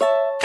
you